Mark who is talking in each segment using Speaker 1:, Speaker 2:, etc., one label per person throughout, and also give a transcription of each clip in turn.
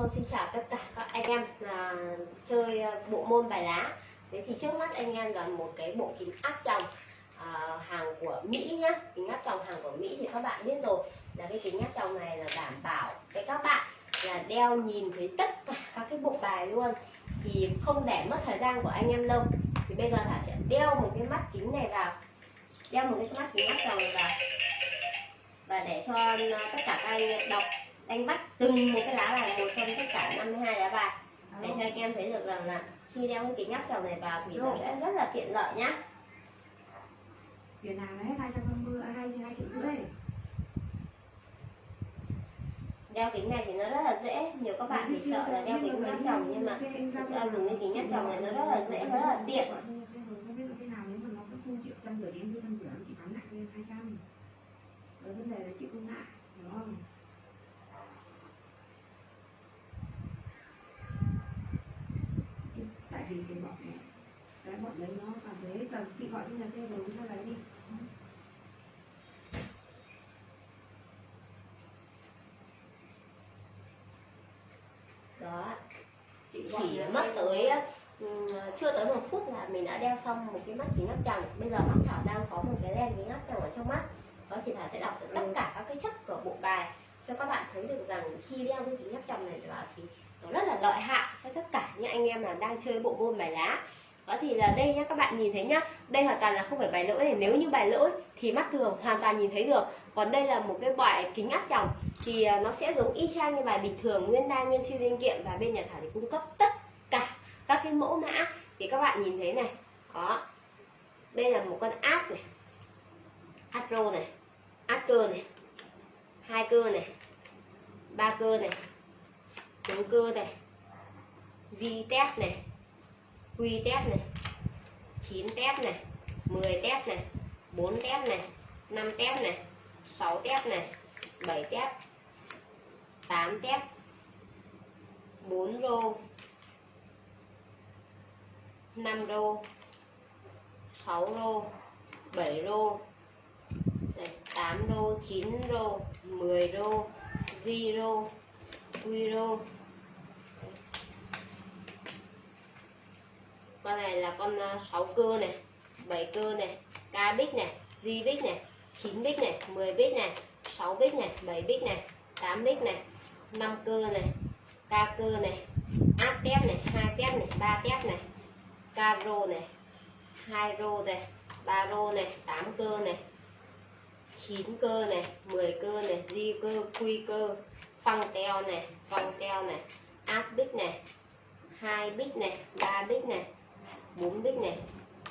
Speaker 1: Hello xin chào tất cả các anh em là chơi à, bộ môn bài lá. Thế thì trước mắt anh em là một cái bộ kính áp tròng à, hàng của Mỹ nhá. Kính áp tròng hàng của Mỹ thì các bạn biết rồi. Là cái kính áp tròng này là đảm bảo cái các bạn là đeo nhìn thấy tất cả các cái bộ bài luôn. Thì không để mất thời gian của anh em lâu. Thì bây giờ Thả sẽ đeo một cái mắt kính này vào. Đeo một cái mắt kính áp tròng này vào. Và để cho à, tất cả các anh đọc đánh bắt từng một cái lá bài một trong tất cả 52 lá bài. Để cho anh em thấy được rằng là khi đeo cái kính áp tròng này vào thì nó sẽ rất là tiện lợi nhá.
Speaker 2: Tiền hàng đấy? 250 à, 2 2 triệu rưỡi.
Speaker 1: đeo kính này thì nó rất là dễ. Nhiều các bạn thì sợ là đeo kính áp tròng nhưng mà thực ra dùng cái kính áp tròng này nó rất là dễ và rất là tiện.
Speaker 2: Không biết là thế nào nếu mà nó cứ thu triệu trăm rưỡi đến trăm rưỡi nó chỉ bán lại lên 200. Rồi vấn đề là chịu không ngại, đúng không? Vì cái bọn này cái bọn đấy nó cảm thấy tầm chị gọi cho nhà xe rồi ta lấy đi.
Speaker 1: Đó
Speaker 2: chị gọi
Speaker 1: chỉ mất
Speaker 2: xe
Speaker 1: tới ừm, chưa tới một phút là mình đã đeo xong một cái mắt kính áp tròng. Bây giờ mắt thảo đang có một cái len kính áp tròng ở trong mắt. Đó thì thảo sẽ đọc được tất cả các cái chất của bộ bài cho các bạn thấy được rằng khi đeo cái kính áp tròng này vào thì nó rất là lợi hại cho tất cả những anh em mà đang chơi bộ môn bài lá. Đó thì là đây nhá, các bạn nhìn thấy nhá. Đây hoàn toàn là không phải bài lỗi này. Nếu như bài lỗi thì mắt thường hoàn toàn nhìn thấy được. Còn đây là một cái loại kính áp tròng. Thì à, nó sẽ giống y chang như bài bình thường, nguyên đai, nguyên siêu linh kiện. Và bên nhà thảo thì cung cấp tất cả các cái mẫu mã. Thì các bạn nhìn thấy này. Đó. Đây là một con áp này. Astro này. Áp cơ này. Hai cơ này. Ba cơ này hữu cơ này. Di test này. Quy test này. 9 test này. 10 test này. 4 test này. 5 test này. 6 test này. 7 test 8 test 4 rô. 5 rô. 6 rô. 7 rô. 8 rô 9 rô 10 rô 0 Guiro con này là con à, 6 cơ này 7 cơ này, ca bích này, di bích này 9 bích này 10 bích này 6 bích này 7 bích này 8 bích này 5 cơ này ca cơ này, áp tép này, hai tép này, ba tép này caro này, hai rô này, ba rô này 8 cơ này 9 cơ này 10 cơ này, di cơ, quy cơ phăng teo này phăng teo này áp bích này hai bích này ba bích này bốn bích này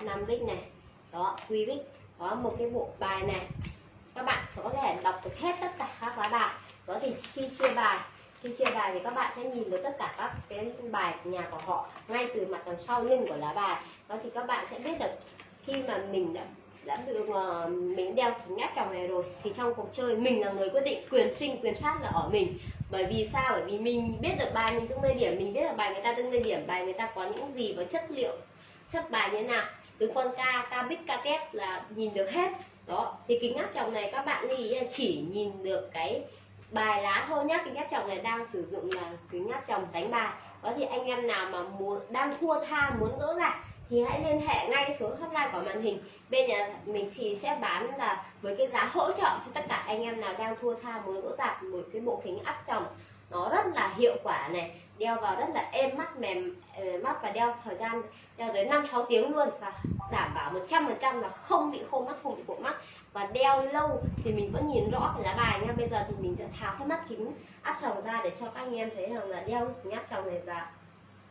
Speaker 1: năm bích này đó, quy bích có một cái bộ bài này. Các bạn sẽ có thể đọc được hết tất cả các lá bài. Đó thì khi chia bài, khi chia bài thì các bạn sẽ nhìn được tất cả các cái bài nhà của họ ngay từ mặt đằng sau lưng của lá bài. Đó thì các bạn sẽ biết được khi mà mình đã đã được uh, mình đeo kính áp tròng này rồi. Thì trong cuộc chơi mình là người quyết định quyền sinh quyền sát là ở mình. Bởi vì sao? Bởi vì mình biết được bài mình tương nơi điểm mình biết được bài người ta tương nơi điểm bài người ta có những gì và chất liệu chất bài như thế nào. Từ con ca ca bích ca kép là nhìn được hết. Đó thì kính áp tròng này các bạn lưu ý là chỉ nhìn được cái bài lá thôi nhá. Kính áp tròng này đang sử dụng là kính áp tròng đánh bài. Có thì anh em nào mà muốn đang thua tha muốn gỡ gạc thì hãy liên hệ ngay số hotline của màn hình. Bên nhà mình thì sẽ bán là với cái giá hỗ trợ cho tất cả anh em nào đang thua tha muốn gỡ tạp một cái bộ kính áp tròng nó rất là hiệu quả này, đeo vào rất là êm mắt, mềm ờ, mắt và đeo thời gian đeo tới 5 6 tiếng luôn và đảm bảo 100% là không bị khô mắt, không bị cộm mắt. Và đeo lâu thì mình vẫn nhìn rõ cái lá bài nha. Bây giờ thì mình sẽ tháo cái mắt kính áp tròng ra để cho các anh em thấy rằng là đeo cái kính áp tròng này vào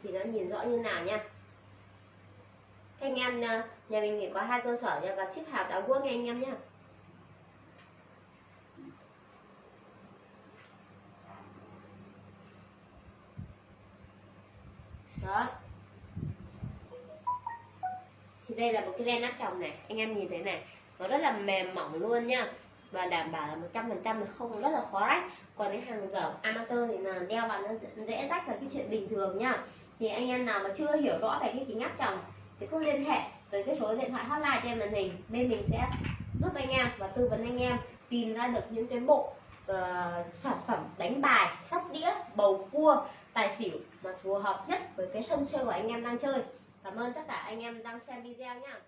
Speaker 1: thì nó nhìn rõ như nào nha. Thế anh em nhà mình chỉ có hai cơ sở nha và ship hàng toàn quốc nha anh em nhé đó. Thì đây là một cái len áp tròng này, anh em nhìn thấy này, nó rất là mềm mỏng luôn nha và đảm bảo là một trăm phần trăm không, rất là khó rách. Còn cái hàng dở amateur thì là đeo vào nó dễ rách là cái chuyện bình thường nhá. Thì anh em nào mà chưa hiểu rõ về cái kính áp tròng thì cứ liên hệ tới cái số điện thoại hotline trên màn hình bên mình sẽ giúp anh em và tư vấn anh em tìm ra được những cái bộ uh, sản phẩm đánh bài sóc đĩa bầu cua tài xỉu mà phù hợp nhất với cái sân chơi của anh em đang chơi. Cảm ơn tất cả anh em đang xem video nha.